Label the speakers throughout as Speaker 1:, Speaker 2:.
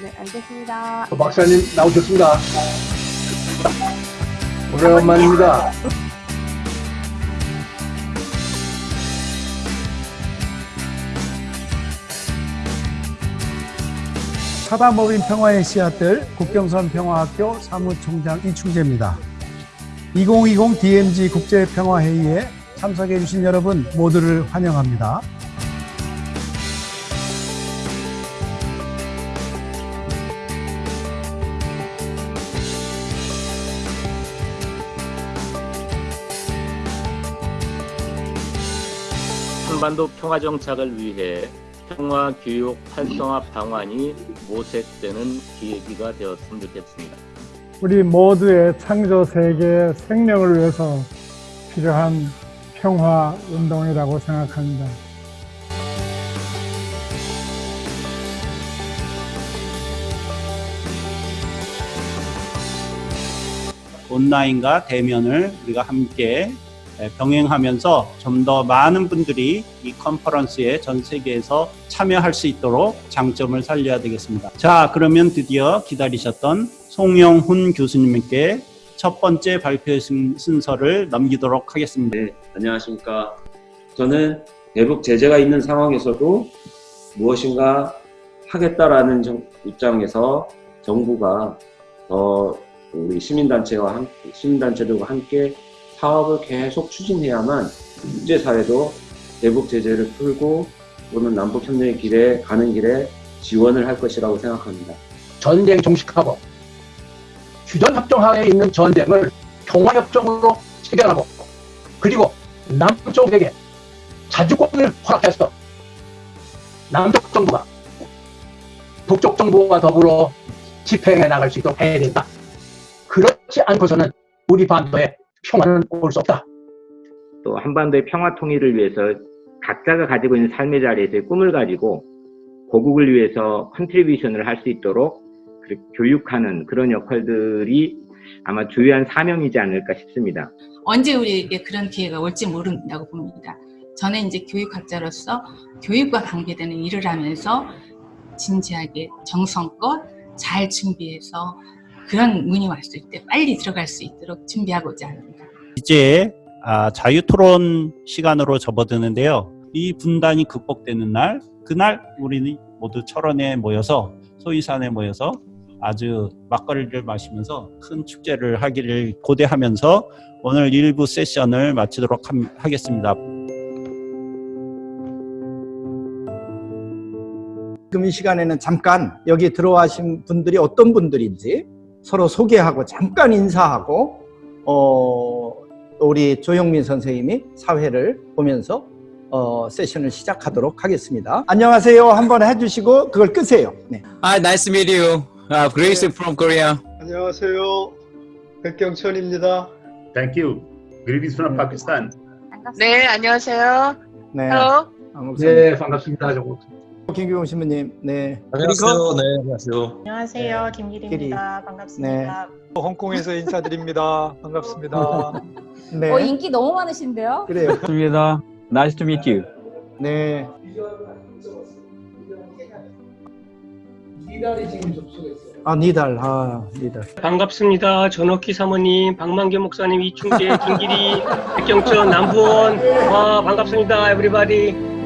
Speaker 1: 네, 알겠습니다.
Speaker 2: 어, 박사님 나오셨습니다. 오래간만입니다. 사다법인 평화의 씨앗들 국경선 평화학교 사무총장 이충재입니다. 2020 DMZ 국제평화회의에 참석해 주신 여러분 모두를 환영합니다.
Speaker 3: 한반도 평화 정착을 위해 평화 교육 활성화 방안이 모색되는 계기가 되었으면 좋겠습니다.
Speaker 4: 우리 모두의 창조 세계의 생명을 위해서 필요한 평화 운동이라고 생각합니다.
Speaker 5: 온라인과 대면을 우리가 함께 병행하면서 좀 더 많은 분들이 이 컨퍼런스에 전 세계에서 참여할 수 있도록 장점을 살려야 되겠습니다. 자, 그러면 드디어 기다리셨던 송영훈 교수님께 첫 번째 발표 순- 순서를 넘기도록 하겠습니다.
Speaker 6: 네, 안녕하십니까. 저는 대북 제재가 있는 상황에서도 무엇인가 하겠다라는 정- 입장에서 정부가 더 우리 시민단체와 함, 시민단체들과 함께 사업을 계속 추진해야만 국제사회도 대북 제재를 풀고 또는 남북 협력의 길에 가는 길에 지원을 할 것이라고 생각합니다.
Speaker 2: 전쟁 종식하고 휴전협정 하에 있는 전쟁을 평화협정으로 체결하고 그리고 남쪽에게 자주권을 허락해서 남쪽 정부가 북쪽 정부와 더불어 집행해 나갈 수 있도록 해야 된다. 그렇지 않고서는 우리 반도에 평화는 올 수 없다.
Speaker 7: 또 한반도의 평화 통일을 위해서 각자가 가지고 있는 삶의 자리에서의 꿈을 가지고 고국을 위해서 contribution을 할 수 있도록 그 교육하는 그런 역할들이 아마 주요한 사명이지 않을까 싶습니다.
Speaker 8: 언제 우리에게 그런 기회가 올지 모른다고 봅니다. 저는 이제 교육학자로서 교육과 관계되는 일을 하면서 진지하게 정성껏 잘 준비해서 그런 문이 왔을 때 빨리 들어갈 수 있도록 준비하고자 합니다.
Speaker 5: 이제 아, 자유토론 시간으로 접어드는데요. 이 분단이 극복되는 날, 그날 우리는 모두 철원에 모여서 소이산에 모여서 아주 막걸리를 마시면서 큰 축제를 하기를 고대하면서 오늘 일부 세션을 마치도록 함- 하겠습니다.
Speaker 9: 지금 이 시간에는 잠깐 여기 들어와신 분들이 어떤 분들인지 서로 소개하고 잠깐 인사하고 어, 우리 조영민 선생님이 사회를 보면서 어, 세션을 시작하도록 하겠습니다. 안녕하세요 한번 해주시고 그걸 끄세요. 네.
Speaker 10: Hi, nice to meet you. Uh, Grace from Korea.
Speaker 4: 안녕하세요. 백경천입니다.
Speaker 11: Thank you. Greetings from Pakistan.
Speaker 1: 반갑습니다.
Speaker 12: 네, 안녕하세요.
Speaker 9: 네.
Speaker 12: Hello.
Speaker 2: 네, 반갑습니다. 저거.
Speaker 9: 김규용 신부님. 네.
Speaker 10: 안녕하세요. 네, 안녕하세요.
Speaker 12: 안녕하세요. 김기리입니다. 반갑습니다.
Speaker 4: 홍콩에서 인사드립니다. 반갑습니다.
Speaker 9: 네.
Speaker 1: 어, 인기 너무 많으신데요?
Speaker 9: 그래요.
Speaker 10: 반갑습니다. Nice to meet you.
Speaker 9: 네. 아 니달. 아 니달.
Speaker 13: 반갑습니다. 전옥희 사모님, 박만교 목사님, 이충재, 김기리, 백경천, 남부원. 와, 반갑습니다. 에브리바디.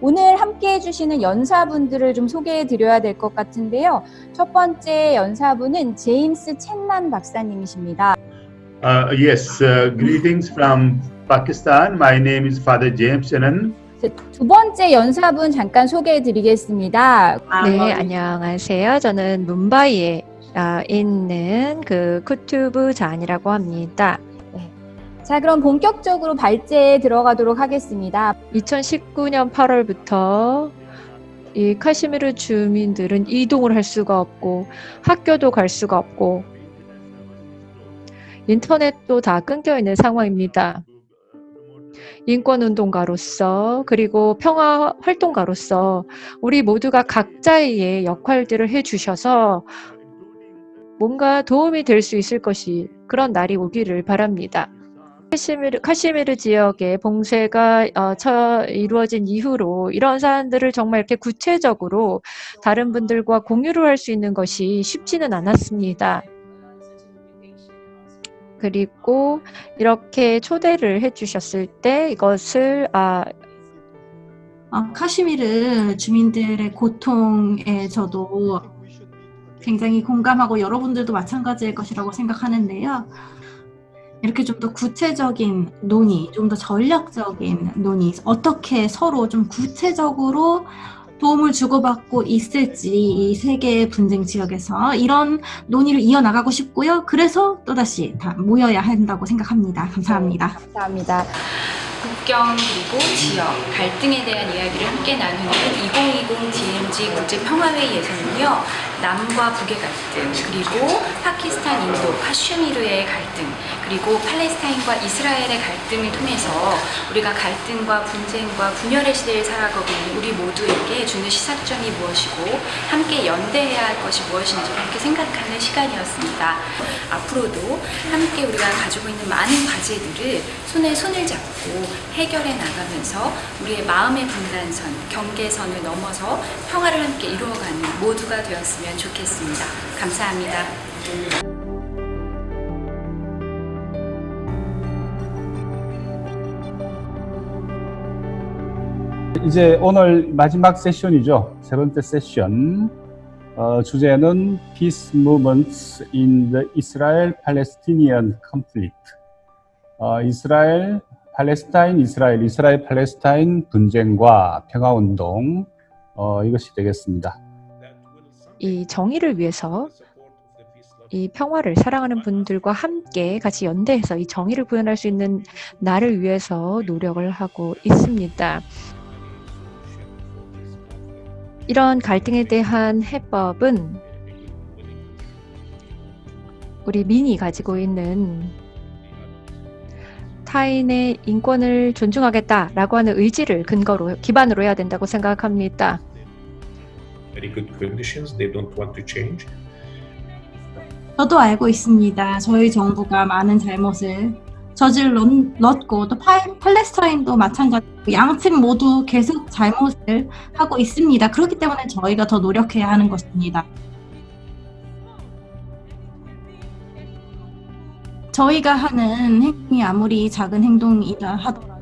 Speaker 1: 오늘 함께 해주시는 연사분들을 좀 소개해 드려야 될 것 같은데요. 첫 번째 연사분은 제임스 챗만 박사님이십니다.
Speaker 11: Uh, yes, uh, greetings from Pakistan. My name is Father James Chenan.
Speaker 1: 두 번째 연사분 잠깐 소개해 드리겠습니다.
Speaker 14: 네, 안녕하세요. 저는 뭄바이에 아, 있는 그 쿠투브 잔이라고 합니다.
Speaker 1: 자, 그럼 본격적으로 발제에 들어가도록 하겠습니다.
Speaker 14: 2019년 8월부터 이 카시미르 주민들은 이동을 할 수가 없고 학교도 갈 수가 없고 인터넷도 다 끊겨 있는 상황입니다. 인권운동가로서 그리고 평화 활동가로서 우리 모두가 각자의 역할들을 해주셔서 뭔가 도움이 될 수 있을 것이 그런 날이 오기를 바랍니다. 카시미르, 카시미르 지역의 봉쇄가 어, 처, 이루어진 이후로 이런 사안들을 정말 이렇게 구체적으로 다른 분들과 공유를 할 수 있는 것이 쉽지는 않았습니다. 그리고 이렇게 초대를 해주셨을 때 이것을 아,
Speaker 15: 어, 카시미르 주민들의 고통에 저도 굉장히 공감하고 여러분들도 마찬가지일 것이라고 생각하는데요. 이렇게 좀 더 구체적인 논의, 좀 더 전략적인 논의, 어떻게 서로 좀 구체적으로 도움을 주고받고 있을지 이 세계 분쟁 지역에서 이런 논의를 이어나가고 싶고요. 그래서 또다시 다 모여야 한다고 생각합니다. 감사합니다.
Speaker 1: 감사합니다.
Speaker 16: 국경 그리고 지역 갈등에 대한 이야기를 함께 나누는 2020 DMZ 국제 평화회의에서는요 남과 북의 갈등 그리고 파키스탄 인도 카슈미르의 갈등 그리고 팔레스타인과 이스라엘의 갈등을 통해서 우리가 갈등과 분쟁과 분열의 시대를 살아가고 있는 우리 모두에게 주는 시사점이 무엇이고 함께 연대해야 할 것이 무엇인지 그렇게 생각하는 시간이었습니다. 앞으로도 함께 우리가 가지고 있는 많은 과제들을 손에 손을 잡고 해결해 나가면서 우리의 마음의 분단선, 경계선을 넘어서 평화를 함께 이루어가는 모두가 되었 으면 좋겠습니다. 감사합니다.
Speaker 17: 이제 오늘 마지막 세션이죠. 세 번째 세션. 어, 주제는 Peace Movements in the Israel-Palestinian Conflict. 어, 이스라엘, 팔레스타인, 이스라엘, 이스라엘, 팔레스타인 분쟁과 평화운동 어, 이것이 되겠습니다.
Speaker 14: 이 정의를 위해서 이 평화를 사랑하는 분들과 함께 같이 연대해서 이 정의를 구현할 수 있는 나를 위해서 노력을 하고 있습니다. 이런 갈등에 대한 해법은 우리 민이 가지고 있는 타인의 인권을 존중하겠다라고 하는 의지를 근거로 기반으로 해야 된다고 생각합니다.
Speaker 18: Very good conditions. They don't want to change.
Speaker 15: 저도 알고 있습니다. 저희 정부가 많은 잘못을 저질렀고 또 파, 팔레스타인도 마찬가지고 양측 모두 계속 잘못을 하고 있습니다. 그렇기 때문에 저희가 더 노력해야 하는 것입니다. 저희가 하는 행동이 아무리 작은 행동이라 하더라도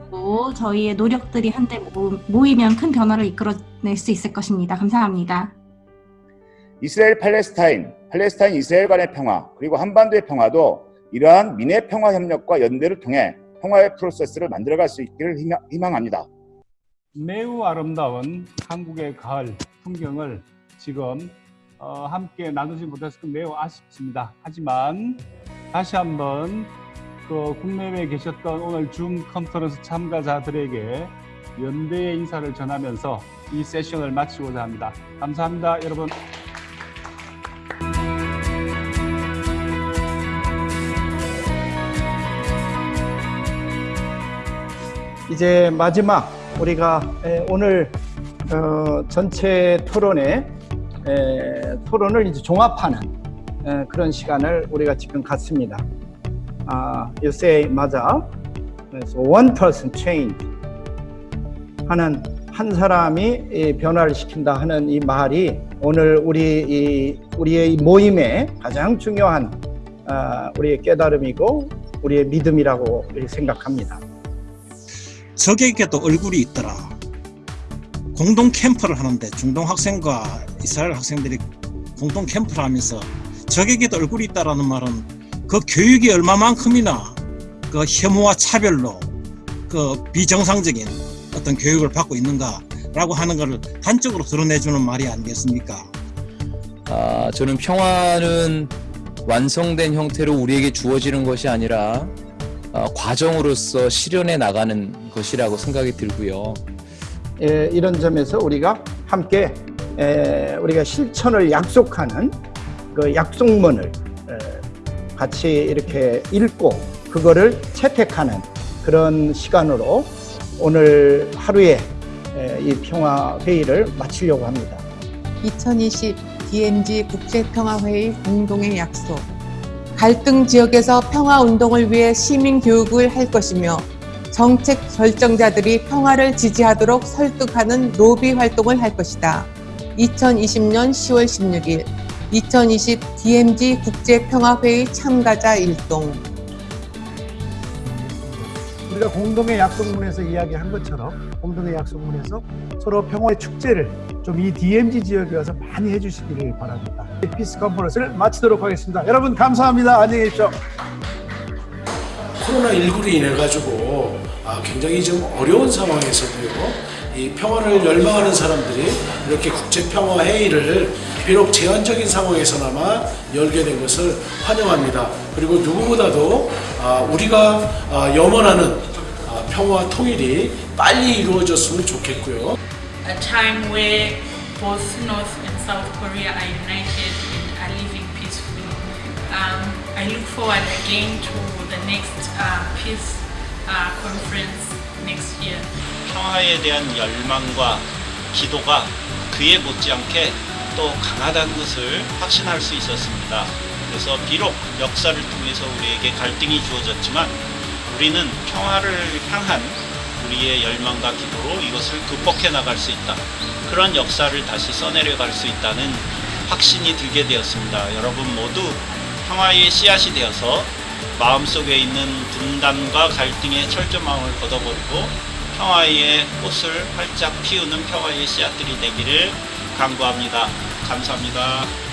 Speaker 15: 저희의 노력들이 한데 모이면 큰 변화를 이끌어낼 수 있을 것입니다. 감사합니다.
Speaker 19: 이스라엘 팔레스타인, 팔레스타인 이스라엘 간의 평화, 그리고 한반도의 평화도 이러한 민의 평화 협력과 연대를 통해 평화의 프로세스를 만들어갈 수 있기를 희망합니다.
Speaker 17: 매우 아름다운 한국의 가을 풍경을 지금 어, 함께 나누지 못해서 매우 아쉽습니다. 하지만 다시 한번 그 국내외에 계셨던 오늘 줌 컨퍼런스 참가자들에게 연대의 인사를 전하면서 이 세션을 마치고자 합니다. 감사합니다, 여러분.
Speaker 9: 이제 마지막 우리가 오늘 어, 전체 토론에 에, 토론을 이제 종합하는 에, 그런 시간을 우리가 지금 갖습니다. 아, you say 맞아. 그래서 one person change 하는 한 사람이 변화를 시킨다 하는 이 말이 오늘 우리 이, 우리의 이 모임의 가장 중요한 아, 우리의 깨달음이고 우리의 믿음이라고 생각합니다.
Speaker 20: 적에게도 얼굴이 있더라. 공동 캠프를 하는데 중동 학생과 이스라엘 학생들이 공동 캠프를 하면서 적에게도 얼굴이 있다라는 말은 그 교육이 얼마만큼이나 그 혐오와 차별로 그 비정상적인 어떤 교육을 받고 있는가라고 하는 것을 단적으로 드러내주는 말이 아니겠습니까?
Speaker 21: 아, 저는 평화는 완성된 형태로 우리에게 주어지는 것이 아니라 어, 과정으로서 실현해 나가는 것이라고 생각이 들고요.
Speaker 9: 에, 이런 점에서 우리가 함께 에, 우리가 실천을 약속하는 그 약속문을 에, 같이 이렇게 읽고 그거를 채택하는 그런 시간으로 오늘 하루에 에, 이 평화 회의를 마치려고 합니다.
Speaker 22: 2020 DMZ 국제평화회의 공동의 약속 갈등 지역에서 평화 운동을 위해 시민 교육을 할 것이며 정책 결정자들이 평화를 지지하도록 설득하는 로비 활동을 할 것이다. 2020년 10월 16일 2020 DMZ 국제평화회의 참가자 일동
Speaker 21: 우리가 공동의 약속문에서 이야기한 것처럼 공동의 약속문에서 서로 평화의 축제를 좀 이 DMZ 지역에 와서 많이 해주시기를 바랍니다. peace conference를 마치도록 하겠습니다. 여러분 감사합니다. 안녕히 계십시오.
Speaker 23: 코로나19로 인해 가지고 아, 굉장히 좀 어려운 상황에서도요 이 평화를 열망하는 사람들이 이렇게 국제 평화 회의를 비록 제한적인 상황에서나마 열게 된 것을 환영합니다. 그리고 누구보다도 아, 우리가 아, 염원하는 아, 평화 통일이 빨리 이루어졌으면 좋겠고요.
Speaker 24: a time where both North and South Korea are united and are living peacefully. Um, I look forward again to the next uh, peace uh, conference next year.
Speaker 5: 평화에 대한 열망과 기도가 그에 못지않게 또 강하다는 것을 확신할 수 있었습니다. 그래서 비록 역사를 통해서 우리에게 갈등이 주어졌지만 우리는 평화를 향한 우리의 열망과 기도로 이것을 극복해 나갈 수 있다. 그런 역사를 다시 써내려갈 수 있다는 확신이 들게 되었습니다. 여러분 모두 평화의 씨앗이 되어서 마음속에 있는 분단과 갈등의 철조망을 걷어버리고 평화의 꽃을 활짝 피우는 평화의 씨앗들이 되기를 간구합니다. 감사합니다.